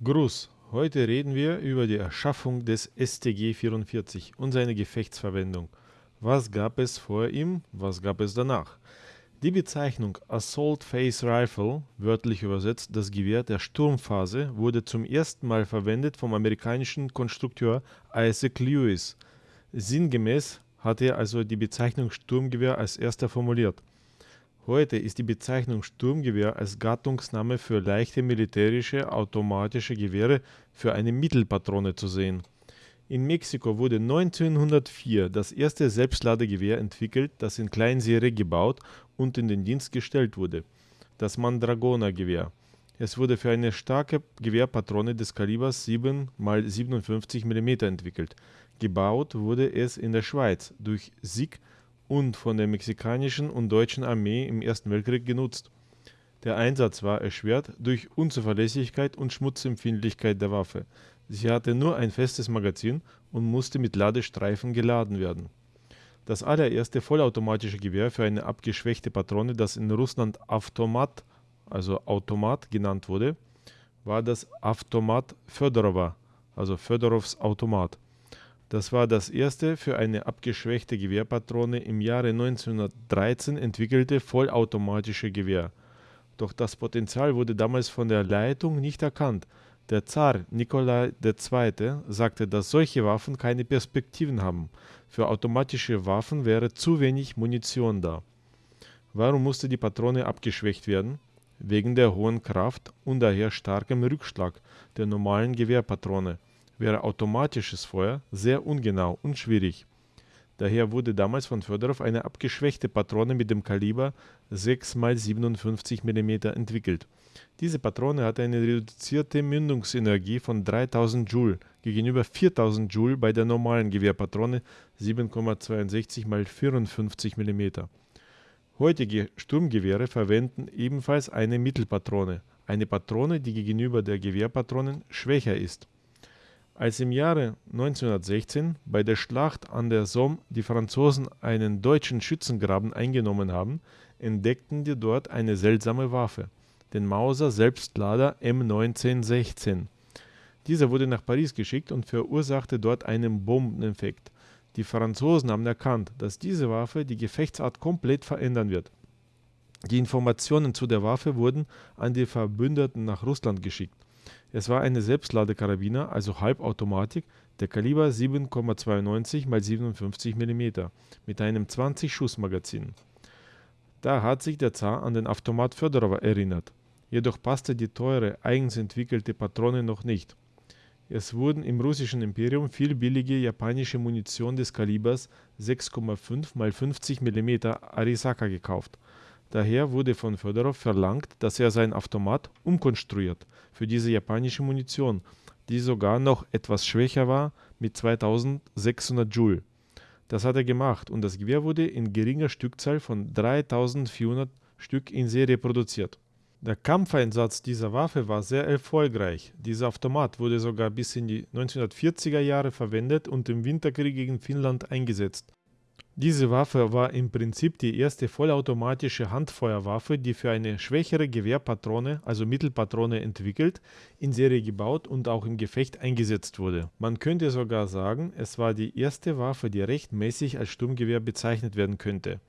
Gruß! Heute reden wir über die Erschaffung des StG-44 und seine Gefechtsverwendung. Was gab es vor ihm, was gab es danach? Die Bezeichnung Assault Phase Rifle, wörtlich übersetzt das Gewehr der Sturmphase, wurde zum ersten Mal verwendet vom amerikanischen Konstrukteur Isaac Lewis. Sinngemäß hat er also die Bezeichnung Sturmgewehr als erster formuliert. Heute ist die Bezeichnung Sturmgewehr als Gattungsname für leichte militärische automatische Gewehre für eine Mittelpatrone zu sehen. In Mexiko wurde 1904 das erste Selbstladegewehr entwickelt, das in Kleinserie gebaut und in den Dienst gestellt wurde, das Mandragona-Gewehr. Es wurde für eine starke Gewehrpatrone des Kalibers 7 x 57 mm entwickelt. Gebaut wurde es in der Schweiz durch SIG und von der mexikanischen und deutschen Armee im Ersten Weltkrieg genutzt. Der Einsatz war erschwert durch Unzuverlässigkeit und Schmutzempfindlichkeit der Waffe. Sie hatte nur ein festes Magazin und musste mit Ladestreifen geladen werden. Das allererste vollautomatische Gewehr für eine abgeschwächte Patrone, das in Russland Avtomat, also Automat genannt wurde, war das Avtomat Födorova, also Födorovs Automat. Das war das erste für eine abgeschwächte Gewehrpatrone im Jahre 1913 entwickelte vollautomatische Gewehr. Doch das Potenzial wurde damals von der Leitung nicht erkannt. Der Zar Nikolai II. sagte, dass solche Waffen keine Perspektiven haben. Für automatische Waffen wäre zu wenig Munition da. Warum musste die Patrone abgeschwächt werden? Wegen der hohen Kraft und daher starkem Rückschlag der normalen Gewehrpatrone wäre automatisches Feuer sehr ungenau und schwierig. Daher wurde damals von Födorov eine abgeschwächte Patrone mit dem Kaliber 6 x 57 mm entwickelt. Diese Patrone hatte eine reduzierte Mündungsenergie von 3000 Joule gegenüber 4000 Joule bei der normalen Gewehrpatrone 7,62 x 54 mm. Heutige Sturmgewehre verwenden ebenfalls eine Mittelpatrone, eine Patrone, die gegenüber der Gewehrpatronen schwächer ist. Als im Jahre 1916 bei der Schlacht an der Somme die Franzosen einen deutschen Schützengraben eingenommen haben, entdeckten die dort eine seltsame Waffe, den Mauser Selbstlader M1916. Dieser wurde nach Paris geschickt und verursachte dort einen Bombeneffekt. Die Franzosen haben erkannt, dass diese Waffe die Gefechtsart komplett verändern wird. Die Informationen zu der Waffe wurden an die Verbündeten nach Russland geschickt. Es war eine Selbstladekarabiner, also Halbautomatik, der Kaliber 7,92 x 57 mm mit einem 20-Schuss-Magazin. Da hat sich der Zar an den Automat Födorowa erinnert. Jedoch passte die teure, eigens entwickelte Patrone noch nicht. Es wurden im russischen Imperium viel billige japanische Munition des Kalibers 6,5 x 50 mm Arisaka gekauft Daher wurde von Fjodorow verlangt, dass er sein Automat umkonstruiert für diese japanische Munition, die sogar noch etwas schwächer war mit 2600 Joule. Das hat er gemacht und das Gewehr wurde in geringer Stückzahl von 3400 Stück in Serie produziert. Der Kampfeinsatz dieser Waffe war sehr erfolgreich. Dieser Automat wurde sogar bis in die 1940er Jahre verwendet und im Winterkrieg gegen Finnland eingesetzt. Diese Waffe war im Prinzip die erste vollautomatische Handfeuerwaffe, die für eine schwächere Gewehrpatrone, also Mittelpatrone, entwickelt, in Serie gebaut und auch im Gefecht eingesetzt wurde. Man könnte sogar sagen, es war die erste Waffe, die rechtmäßig als Sturmgewehr bezeichnet werden könnte.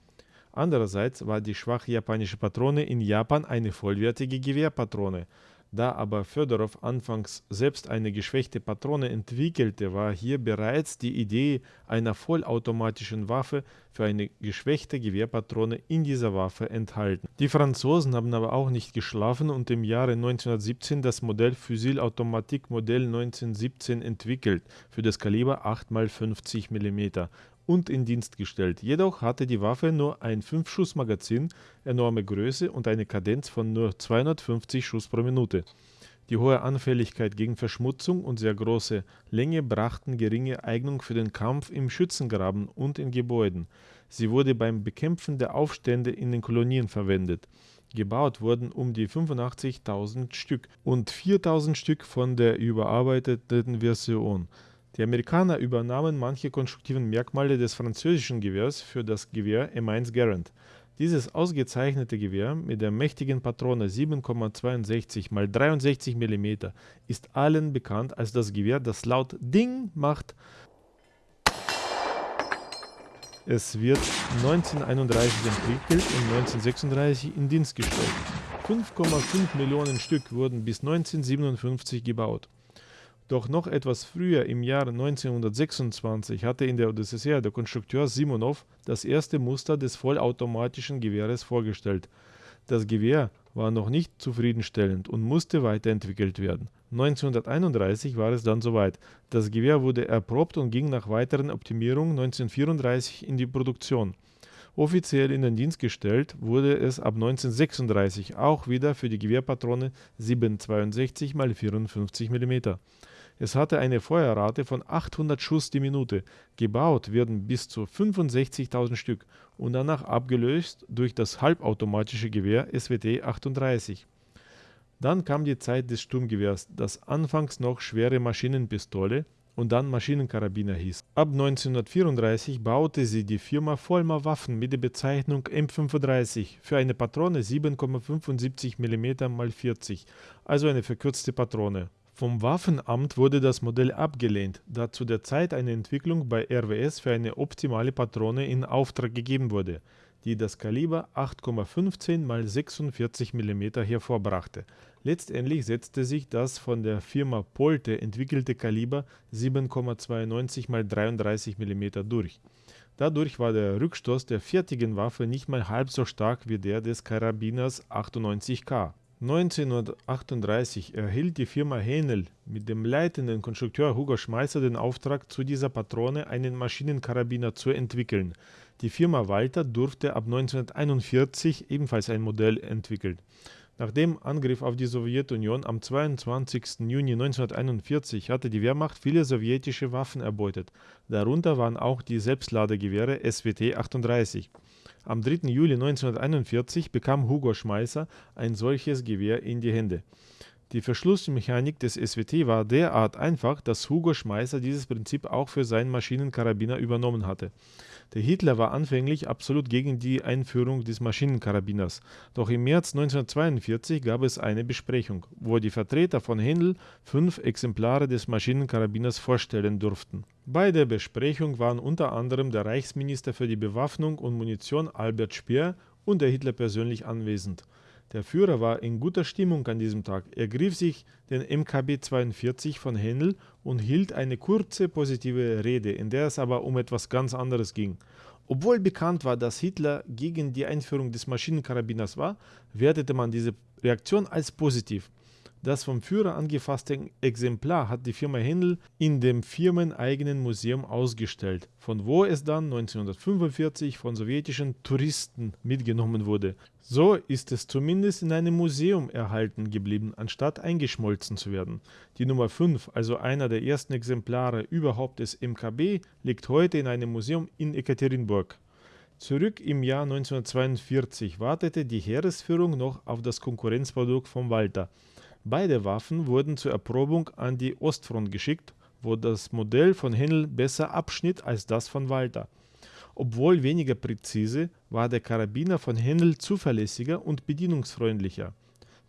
Andererseits war die schwache japanische Patrone in Japan eine vollwertige Gewehrpatrone, da aber Fjodorow anfangs selbst eine geschwächte Patrone entwickelte, war hier bereits die Idee einer vollautomatischen Waffe für eine geschwächte Gewehrpatrone in dieser Waffe enthalten. Die Franzosen haben aber auch nicht geschlafen und im Jahre 1917 das Modell Fusil Automatique Modell 1917 entwickelt für das Kaliber 8 x 50 mm und in Dienst gestellt. Jedoch hatte die Waffe nur ein 5-Schuss-Magazin, enorme Größe und eine Kadenz von nur 250 Schuss pro Minute. Die hohe Anfälligkeit gegen Verschmutzung und sehr große Länge brachten geringe Eignung für den Kampf im Schützengraben und in Gebäuden. Sie wurde beim Bekämpfen der Aufstände in den Kolonien verwendet. Gebaut wurden um die 85.000 Stück und 4.000 Stück von der überarbeiteten Version. Die Amerikaner übernahmen manche konstruktiven Merkmale des französischen Gewehrs für das Gewehr M1 Garand. Dieses ausgezeichnete Gewehr mit der mächtigen Patrone 7,62 x 63 mm ist allen bekannt als das Gewehr, das laut Ding macht. Es wird 1931 entwickelt und 1936 in Dienst gestellt. 5,5 Millionen Stück wurden bis 1957 gebaut. Doch noch etwas früher, im Jahr 1926, hatte in der UdSSR der Konstrukteur Simonov das erste Muster des vollautomatischen Gewehres vorgestellt. Das Gewehr war noch nicht zufriedenstellend und musste weiterentwickelt werden. 1931 war es dann soweit. Das Gewehr wurde erprobt und ging nach weiteren Optimierungen 1934 in die Produktion. Offiziell in den Dienst gestellt wurde es ab 1936 auch wieder für die Gewehrpatrone 7,62 x 54 mm. Es hatte eine Feuerrate von 800 Schuss die Minute. Gebaut werden bis zu 65.000 Stück und danach abgelöst durch das halbautomatische Gewehr SWT 38. Dann kam die Zeit des Sturmgewehrs, das anfangs noch schwere Maschinenpistole und dann Maschinenkarabiner hieß. Ab 1934 baute sie die Firma Vollmer Waffen mit der Bezeichnung M35 für eine Patrone 7,75 mm x 40, also eine verkürzte Patrone. Vom Waffenamt wurde das Modell abgelehnt, da zu der Zeit eine Entwicklung bei RWS für eine optimale Patrone in Auftrag gegeben wurde, die das Kaliber 8,15 x 46 mm hervorbrachte. Letztendlich setzte sich das von der Firma Polte entwickelte Kaliber 7,92 x 33 mm durch. Dadurch war der Rückstoß der fertigen Waffe nicht mal halb so stark wie der des Karabiners 98K. 1938 erhielt die Firma Henel mit dem leitenden Konstrukteur Hugo Schmeisser den Auftrag, zu dieser Patrone einen Maschinenkarabiner zu entwickeln. Die Firma Walter durfte ab 1941 ebenfalls ein Modell entwickeln. Nach dem Angriff auf die Sowjetunion am 22. Juni 1941 hatte die Wehrmacht viele sowjetische Waffen erbeutet. Darunter waren auch die Selbstladegewehre SWT 38. Am 3. Juli 1941 bekam Hugo Schmeisser ein solches Gewehr in die Hände. Die Verschlussmechanik des SWT war derart einfach, dass Hugo Schmeisser dieses Prinzip auch für seinen Maschinenkarabiner übernommen hatte. Der Hitler war anfänglich absolut gegen die Einführung des Maschinenkarabiners, doch im März 1942 gab es eine Besprechung, wo die Vertreter von Händel fünf Exemplare des Maschinenkarabiners vorstellen durften. Bei der Besprechung waren unter anderem der Reichsminister für die Bewaffnung und Munition Albert Speer und der Hitler persönlich anwesend. Der Führer war in guter Stimmung an diesem Tag. Er griff sich den MKB 42 von Händel und hielt eine kurze positive Rede, in der es aber um etwas ganz anderes ging. Obwohl bekannt war, dass Hitler gegen die Einführung des Maschinenkarabiners war, wertete man diese Reaktion als positiv. Das vom Führer angefasste Exemplar hat die Firma Händel in dem firmeneigenen Museum ausgestellt, von wo es dann 1945 von sowjetischen Touristen mitgenommen wurde. So ist es zumindest in einem Museum erhalten geblieben, anstatt eingeschmolzen zu werden. Die Nummer 5, also einer der ersten Exemplare überhaupt des MKB, liegt heute in einem Museum in Ekaterinburg. Zurück im Jahr 1942 wartete die Heeresführung noch auf das Konkurrenzprodukt von Walter. Beide Waffen wurden zur Erprobung an die Ostfront geschickt, wo das Modell von Händel besser abschnitt als das von Walter. Obwohl weniger präzise, war der Karabiner von Händel zuverlässiger und bedienungsfreundlicher.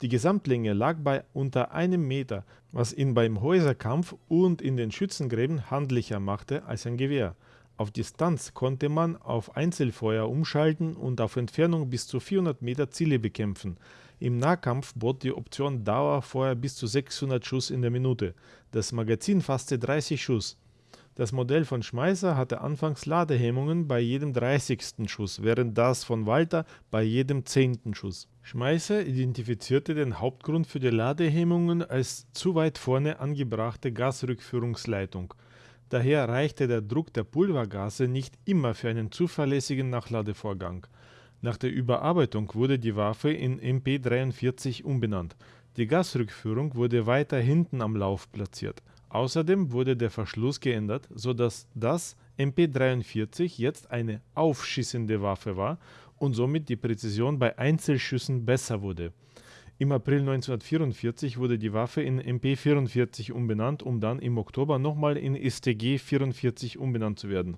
Die Gesamtlänge lag bei unter einem Meter, was ihn beim Häuserkampf und in den Schützengräben handlicher machte als ein Gewehr. Auf Distanz konnte man auf Einzelfeuer umschalten und auf Entfernung bis zu 400 Meter Ziele bekämpfen. Im Nahkampf bot die Option Dauerfeuer bis zu 600 Schuss in der Minute. Das Magazin fasste 30 Schuss. Das Modell von Schmeißer hatte anfangs Ladehemmungen bei jedem 30. Schuss, während das von Walter bei jedem 10. Schuss. Schmeißer identifizierte den Hauptgrund für die Ladehemmungen als zu weit vorne angebrachte Gasrückführungsleitung. Daher reichte der Druck der Pulvergase nicht immer für einen zuverlässigen Nachladevorgang. Nach der Überarbeitung wurde die Waffe in MP43 umbenannt. Die Gasrückführung wurde weiter hinten am Lauf platziert. Außerdem wurde der Verschluss geändert, sodass das MP43 jetzt eine aufschießende Waffe war und somit die Präzision bei Einzelschüssen besser wurde. Im April 1944 wurde die Waffe in MP44 umbenannt, um dann im Oktober nochmal in STG 44 umbenannt zu werden.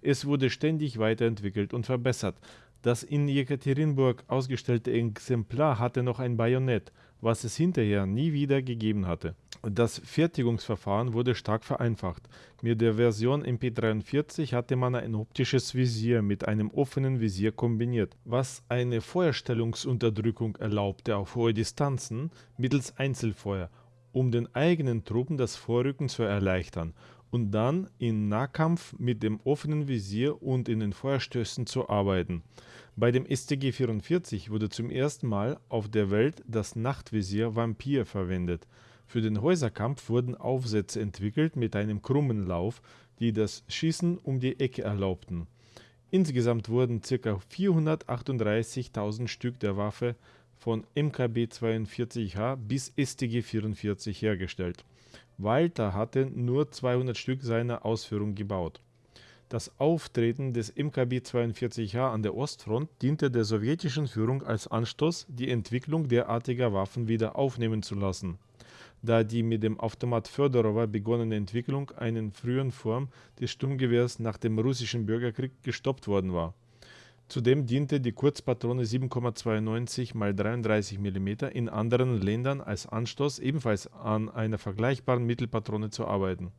Es wurde ständig weiterentwickelt und verbessert. Das in Jekaterinburg ausgestellte Exemplar hatte noch ein Bajonett, was es hinterher nie wieder gegeben hatte. Das Fertigungsverfahren wurde stark vereinfacht. Mit der Version MP43 hatte man ein optisches Visier mit einem offenen Visier kombiniert, was eine Feuerstellungsunterdrückung erlaubte auf hohe Distanzen mittels Einzelfeuer, um den eigenen Truppen das Vorrücken zu erleichtern und dann in Nahkampf mit dem offenen Visier und in den Feuerstößen zu arbeiten. Bei dem StG-44 wurde zum ersten Mal auf der Welt das Nachtvisier Vampir verwendet. Für den Häuserkampf wurden Aufsätze entwickelt mit einem krummen Lauf, die das Schießen um die Ecke erlaubten. Insgesamt wurden ca. 438.000 Stück der Waffe von MKB-42H bis StG-44 hergestellt. Walter hatte nur 200 Stück seiner Ausführung gebaut. Das Auftreten des MKB-42H an der Ostfront diente der sowjetischen Führung als Anstoß, die Entwicklung derartiger Waffen wieder aufnehmen zu lassen, da die mit dem Automat Fjodorowa begonnene Entwicklung einer frühen Form des Sturmgewehrs nach dem russischen Bürgerkrieg gestoppt worden war. Zudem diente die Kurzpatrone 7,92 x 33 mm in anderen Ländern als Anstoß, ebenfalls an einer vergleichbaren Mittelpatrone zu arbeiten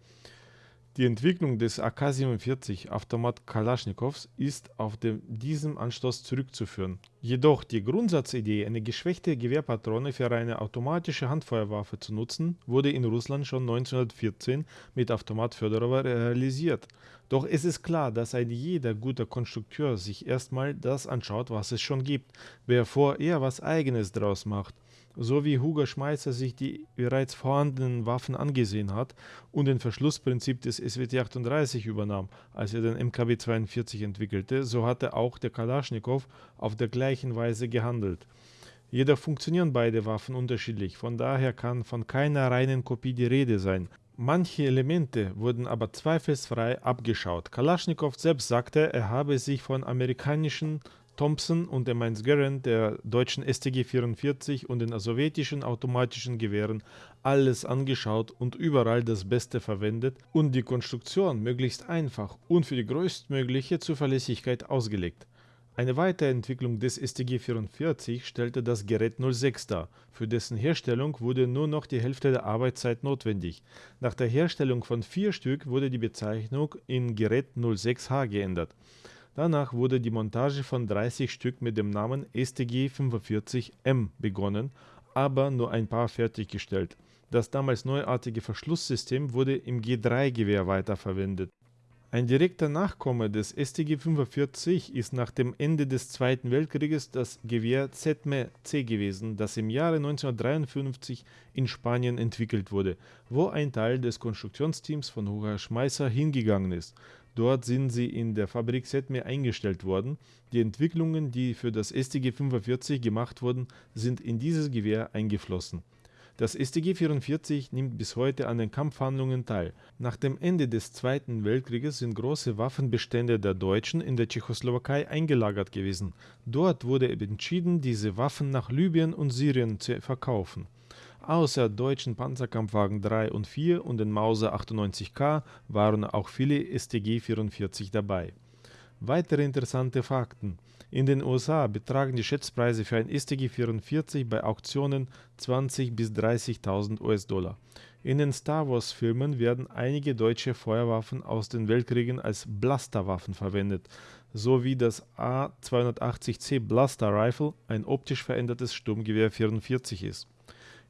die Entwicklung des AK-47 Automat Kalaschnikows ist auf den, diesen Anstoß zurückzuführen. Jedoch die Grundsatzidee, eine geschwächte Gewehrpatrone für eine automatische Handfeuerwaffe zu nutzen, wurde in Russland schon 1914 mit Automat Fjodorowa realisiert. Doch es ist klar, dass ein jeder guter Konstrukteur sich erstmal das anschaut, was es schon gibt, bevor er was eigenes draus macht so wie Hugo Schmeisser sich die bereits vorhandenen Waffen angesehen hat und den Verschlussprinzip des SWT-38 übernahm, als er den MKW-42 entwickelte, so hatte auch der Kalaschnikow auf der gleichen Weise gehandelt. Jedoch funktionieren beide Waffen unterschiedlich, von daher kann von keiner reinen Kopie die Rede sein. Manche Elemente wurden aber zweifelsfrei abgeschaut. Kalaschnikow selbst sagte, er habe sich von amerikanischen Thompson und der Mainz Garand der deutschen StG-44 und den sowjetischen automatischen Gewehren alles angeschaut und überall das Beste verwendet und die Konstruktion möglichst einfach und für die größtmögliche Zuverlässigkeit ausgelegt. Eine Weiterentwicklung des StG-44 stellte das Gerät 06 dar, für dessen Herstellung wurde nur noch die Hälfte der Arbeitszeit notwendig. Nach der Herstellung von vier Stück wurde die Bezeichnung in Gerät 06H geändert. Danach wurde die Montage von 30 Stück mit dem Namen StG-45M begonnen, aber nur ein paar fertiggestellt. Das damals neuartige Verschlusssystem wurde im G3-Gewehr weiterverwendet. Ein direkter Nachkomme des StG-45 ist nach dem Ende des Zweiten Weltkrieges das Gewehr ZME-C gewesen, das im Jahre 1953 in Spanien entwickelt wurde, wo ein Teil des Konstruktionsteams von Hugo Schmeisser hingegangen ist. Dort sind sie in der Fabrik ZME eingestellt worden. Die Entwicklungen, die für das StG-45 gemacht wurden, sind in dieses Gewehr eingeflossen. Das StG-44 nimmt bis heute an den Kampfhandlungen teil. Nach dem Ende des Zweiten Weltkrieges sind große Waffenbestände der Deutschen in der Tschechoslowakei eingelagert gewesen. Dort wurde entschieden, diese Waffen nach Libyen und Syrien zu verkaufen. Außer deutschen Panzerkampfwagen 3 und 4 und den Mauser 98K waren auch viele StG-44 dabei. Weitere interessante Fakten. In den USA betragen die Schätzpreise für ein StG-44 bei Auktionen 20.000 bis 30.000 US-Dollar. In den Star Wars-Filmen werden einige deutsche Feuerwaffen aus den Weltkriegen als Blasterwaffen verwendet, so wie das A280C Blaster Rifle ein optisch verändertes Sturmgewehr 44 ist.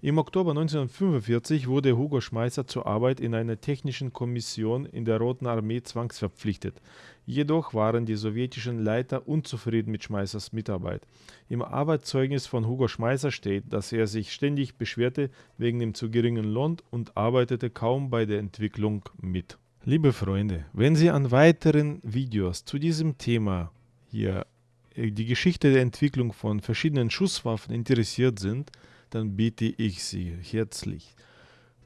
Im Oktober 1945 wurde Hugo Schmeisser zur Arbeit in einer technischen Kommission in der Roten Armee zwangsverpflichtet. Jedoch waren die sowjetischen Leiter unzufrieden mit Schmeissers Mitarbeit. Im Arbeitszeugnis von Hugo Schmeisser steht, dass er sich ständig beschwerte wegen dem zu geringen Lohn und arbeitete kaum bei der Entwicklung mit. Liebe Freunde, wenn Sie an weiteren Videos zu diesem Thema hier äh, die Geschichte der Entwicklung von verschiedenen Schusswaffen interessiert sind, dann bitte ich Sie herzlich,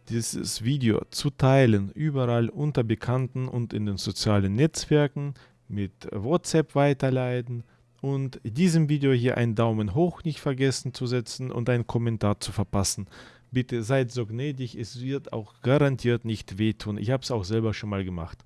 dieses Video zu teilen, überall unter Bekannten und in den sozialen Netzwerken, mit WhatsApp weiterleiten und diesem Video hier einen Daumen hoch nicht vergessen zu setzen und einen Kommentar zu verpassen. Bitte seid so gnädig, es wird auch garantiert nicht wehtun. Ich habe es auch selber schon mal gemacht.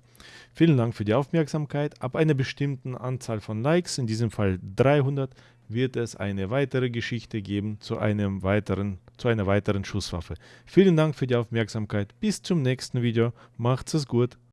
Vielen Dank für die Aufmerksamkeit. Ab einer bestimmten Anzahl von Likes, in diesem Fall 300, wird es eine weitere Geschichte geben zu, einem weiteren, zu einer weiteren Schusswaffe. Vielen Dank für die Aufmerksamkeit. Bis zum nächsten Video. Macht's es gut.